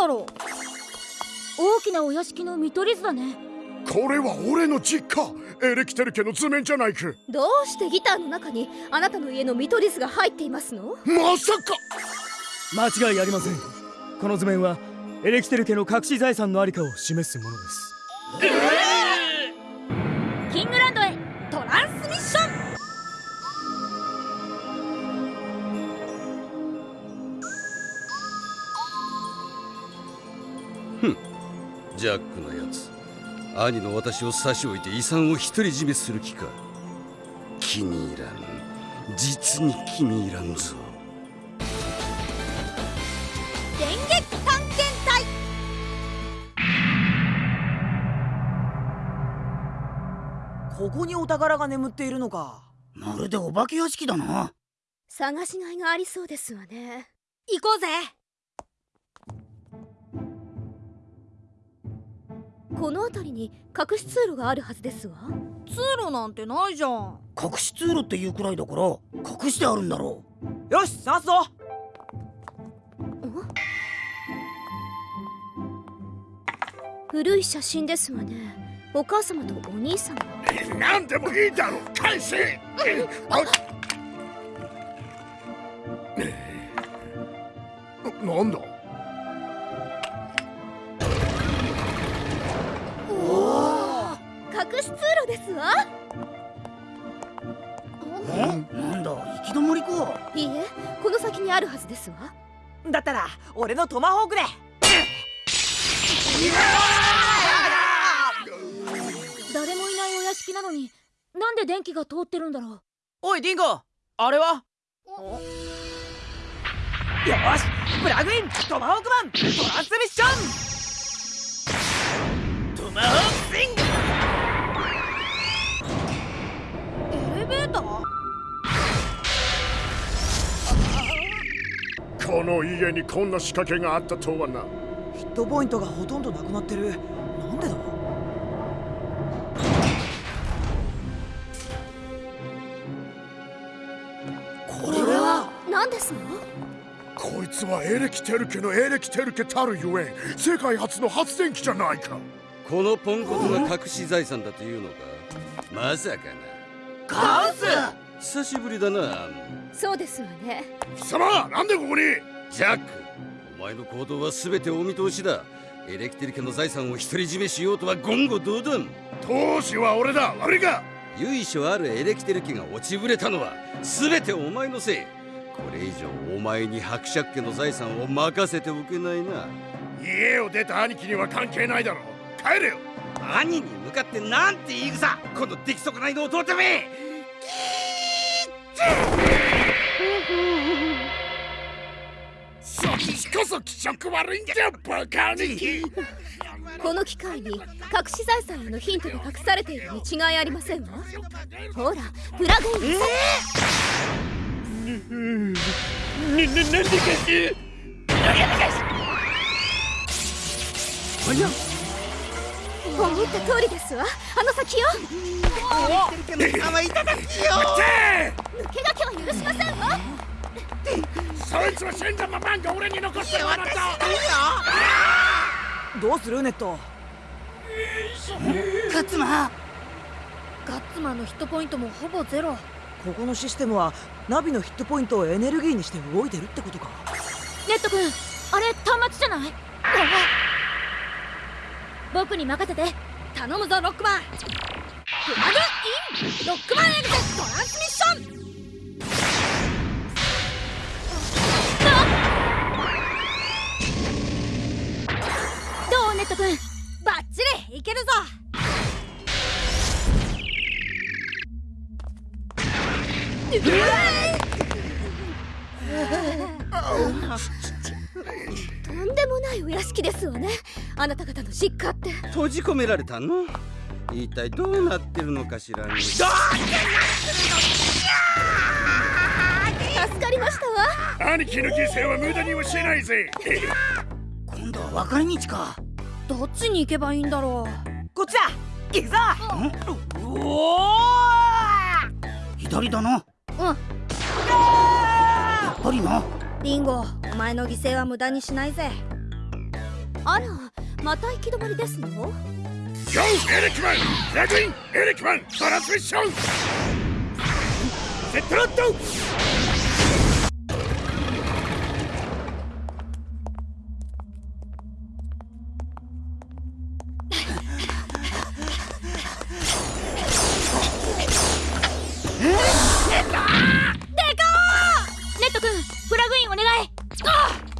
だろう。大きなお屋敷の見取り図だね。これは俺の実家。エレキテル家の図面じゃないかどうしてギターの中にあなたの家の見取り図が入っていますの？まさか！間違いありません。この図面はエレキテル家の隠し財産のありかを示すものです。キジャックのやつ。兄の私を差し置いて遺産を独り占めする気か。気に入らん実に気に入らんぞ。電撃探検隊。ここにお宝が眠っているのか。まるでお化け屋敷だな。探しがいがありそうですわね。行こうぜこの辺りに隠し通路があるはずですわ。通路なんてないじゃん。隠し通路っていうくらいだから隠してあるんだろよし探すぞ。古い写真ですわね。お母様とお兄様。う何でもいいだろ返せ。あなんだ？わえ？なんだ行き止まりか。いいえこの先にあるはずですわ。だったら俺のトマホークで。誰もいないお屋敷なのになんで電気が通ってるんだろう。おいディンゴ。あれは？よしプラグイントマホークマントランスミッション。トマホークこの家にこんな仕掛けがあったとはな。ヒットポイントがほとんどなくなってる。なんでだ？これは？何ですの？こいつはエレキテル家のエレキテル家たるゆえん世界初の発電機じゃないか。このポンコツが隠し財産だというのか？まさかな。ガンス久しぶりだな。そうですわね。貴様なんでここに？ジャックお前の行動は全てお見通しだ。エレキテル家の財産を独り占めしようとは言語道断。当時は俺だ。悪いか？由緒あるエレキテル家が落ちぶれたのは全てお前のせい。これ以上お前に伯爵家の財産を任せておけないな。家を出た兄貴には関係ないだろ帰れよ。兄に向かってなんて言い草。この出来損ないの弟めそっちこそ気色悪いんじゃバカ兄貴この機械に隠し財産へのヒントが隠されているに違いありませんわ。ほらプラグインな、な、なんでかし思った通りですわ。あの先よ。手抜け駆けは許しませんわ。そいつは死んだままが俺に残してもらった。どうするネット。勝間ガッツマンのヒットポイントもほぼゼロ。ここのシステムはナビのヒットポイントをエネルギーにして動いてるってことか。ネット君あれ端末じゃない？僕に任せて。頼むぞロックマン。プラグインロックマンエグゼトランスミッション。どうネット君。バッチリいけるぞ。とないお屋敷ですわね。あなた方の実家って。閉じ込められたの？一体どうなってるのかしらね。助かりましたわ。兄貴の犠牲は無駄にはしないぜ。今度は分かれ道か。どっちに行けばいいんだろこっちだ。行くぞ。おお左だな。うん。やっぱりな。うリンゴお前の犠牲は無駄にしないぜあらまた行き止まりですの？Go エレキマンプラグインエレキマントランスミッションセットロットネット君プラグインお願い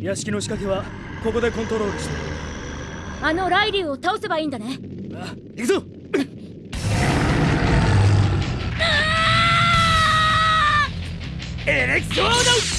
屋敷の仕掛けはここでコントロールして。あのライリュウを倒せばいいんだね。あ行くぞ。エレクトード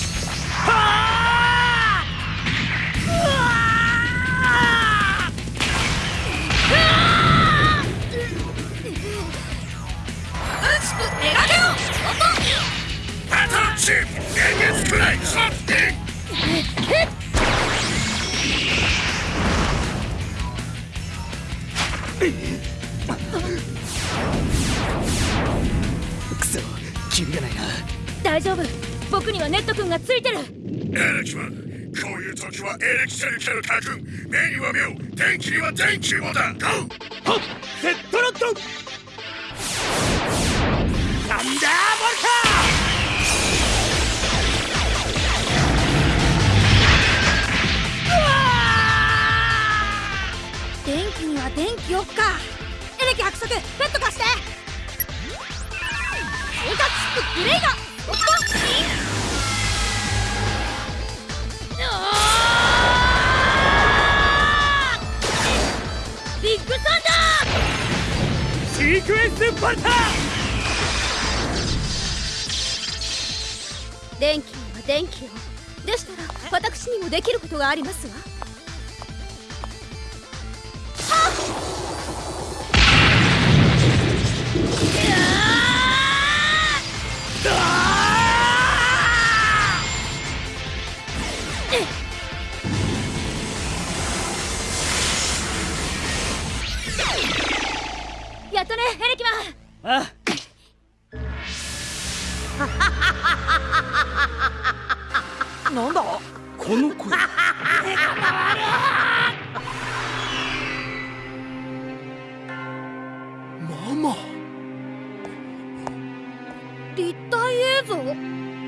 くそキリがないな。大丈夫。僕にはネット君がついてる。エレキマンこういう時はエレキテルケの家訓目には目を。電気には電気をだ GO はよっか。エレキ伯爵ベッド貸して。追加チップグレイビッグサンダカシークエンスパルタ電気には電気をでしたら私にもできることがありますわやっとねエレキマン。あ なんだ？この声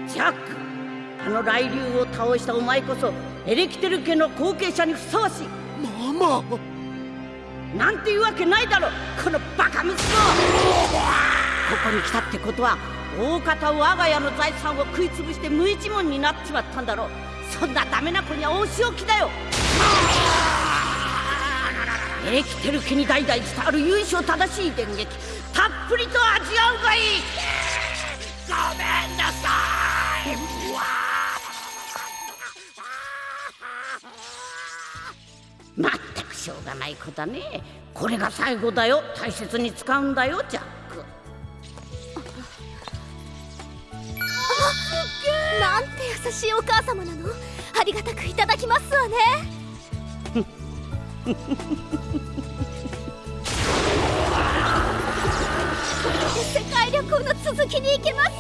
ジャックあの雷竜を倒したお前こそエレキテル家の後継者にふさわしい。ママなんていうわけないだろこのバカ息子。ここに来たってことは大方我が家の財産を食い潰して無一文になっちまったんだろう。そんなダメな子にはお仕置きだよ。エレキテル家に代々伝わる由緒正しい電撃たっぷりと味わうがいいうがない子だね。これが最後だよ。大切に使うんだよジャック。なんて優しいお母様なの。ありがたくいただきますわね。世界旅行の続きに行けます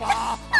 わ